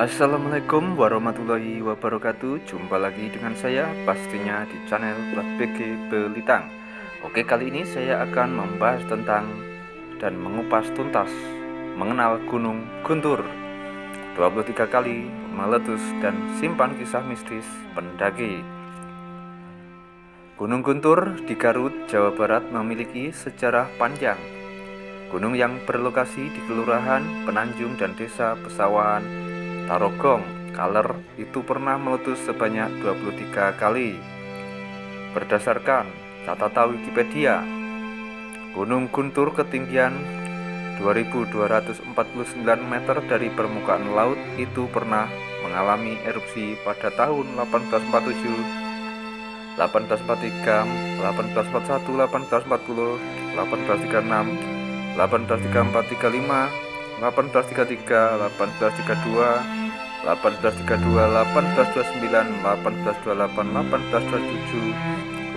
Assalamualaikum warahmatullahi wabarakatuh. Jumpa lagi dengan saya pastinya di channel BG Belitang. Oke kali ini saya akan membahas tentang dan mengupas tuntas Mengenal Gunung Guntur. 23 kali meletus dan simpan kisah mistis pendaki. Gunung Guntur di Garut, Jawa Barat memiliki sejarah panjang. Gunung yang berlokasi di Kelurahan Penanjung dan Desa Pesawahan Tarogong Kaler itu pernah meletus sebanyak 23 kali. Berdasarkan catatan Wikipedia, Gunung Guntur ketinggian 2249 meter dari permukaan laut itu pernah mengalami erupsi pada tahun 1847, 1843, 1841, 1840, 1836, 1834, 1835, 1833, 1832, 1832, 1829, 1828, 1827,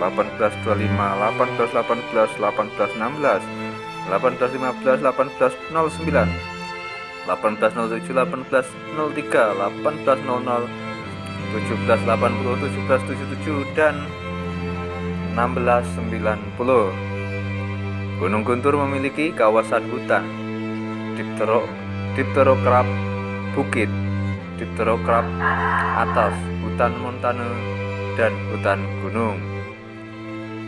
1825, 1818, 1816, 1815, 1809, 1807, 1803, 1800, 1780, 1777 dan 1690. Gunung Guntur memiliki kawasan hutan Diptero, Dipterokrap Bukit dipterokrap atas hutan montane dan hutan gunung.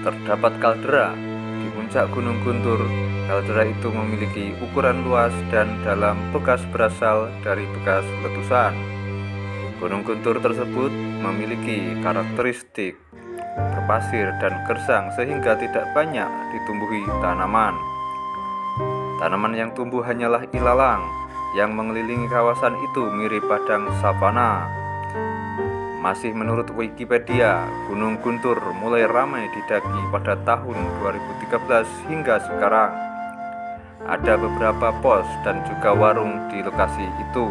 Terdapat kaldera di puncak Gunung Guntur. Kaldera itu memiliki ukuran luas dan dalam bekas berasal dari bekas letusan. Gunung Guntur tersebut memiliki karakteristik berpasir dan gersang sehingga tidak banyak ditumbuhi tanaman. Tanaman yang tumbuh hanyalah ilalang, yang mengelilingi kawasan itu mirip padang savana. Masih menurut Wikipedia, Gunung Guntur mulai ramai didaki pada tahun 2013 hingga sekarang. Ada beberapa pos dan juga warung di lokasi itu.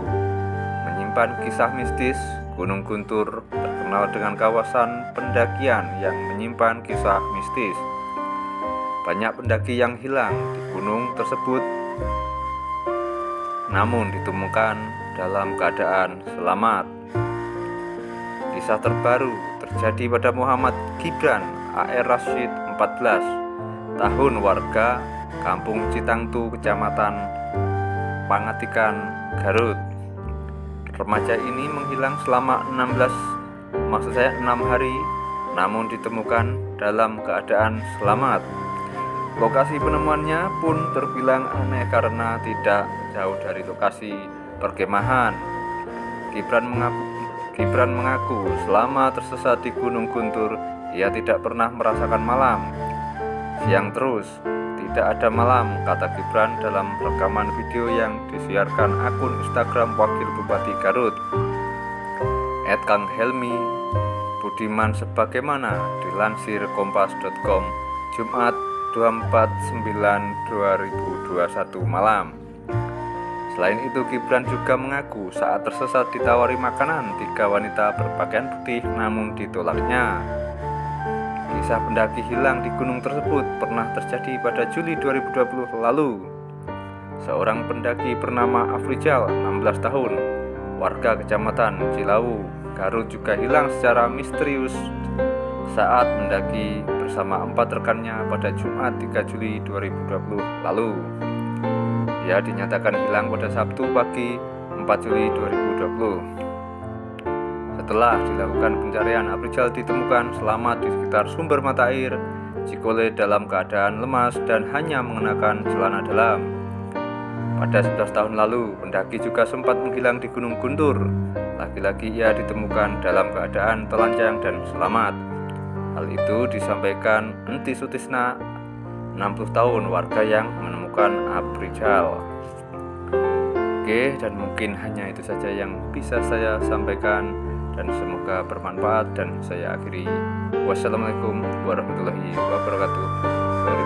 Menyimpan kisah mistis, Gunung Guntur terkenal dengan kawasan pendakian yang menyimpan kisah mistis. Banyak pendaki yang hilang di gunung tersebut namun ditemukan dalam keadaan selamat. Kisah terbaru terjadi pada Muhammad Gibran AR Rashid 14 tahun warga Kampung Citangtu Kecamatan Pangatikan Garut. Remaja ini menghilang selama 16 maksud saya 6 hari namun ditemukan dalam keadaan selamat. Lokasi penemuannya pun terbilang aneh karena tidak jauh dari lokasi perkemahan. Gibran mengaku, Gibran mengaku selama tersesat di Gunung Guntur, ia tidak pernah merasakan malam. Siang terus, tidak ada malam, kata Gibran dalam rekaman video yang disiarkan akun Instagram Wakil Bupati Garut. Ed Kang Helmi Budiman sebagaimana dilansir kompas.com Jumat 24/9/2021 malam. Selain itu, Gibran juga mengaku saat tersesat ditawari makanan tiga wanita berpakaian putih namun ditolaknya. Kisah pendaki hilang di gunung tersebut pernah terjadi pada Juli 2020 lalu. Seorang pendaki bernama Afrijal, 16 tahun, warga kecamatan Cilawu, Garut juga hilang secara misterius saat mendaki bersama empat rekannya pada Jumat 3 Juli 2020 lalu. Ia dinyatakan hilang pada Sabtu pagi 4 Juli 2020. Setelah dilakukan pencarian, Aprijal ditemukan selamat di sekitar sumber mata air Cikole dalam keadaan lemas dan hanya mengenakan celana dalam. Pada 11 tahun lalu, pendaki juga sempat menghilang di Gunung Guntur. Lagi-lagi ia ditemukan dalam keadaan telanjang dan selamat. Hal itu disampaikan Enti Sutisna 60 tahun warga yang menemukan Aprijal Oke dan mungkin hanya itu saja yang bisa saya sampaikan dan semoga bermanfaat dan saya akhiri. Wassalamualaikum warahmatullahi wabarakatuh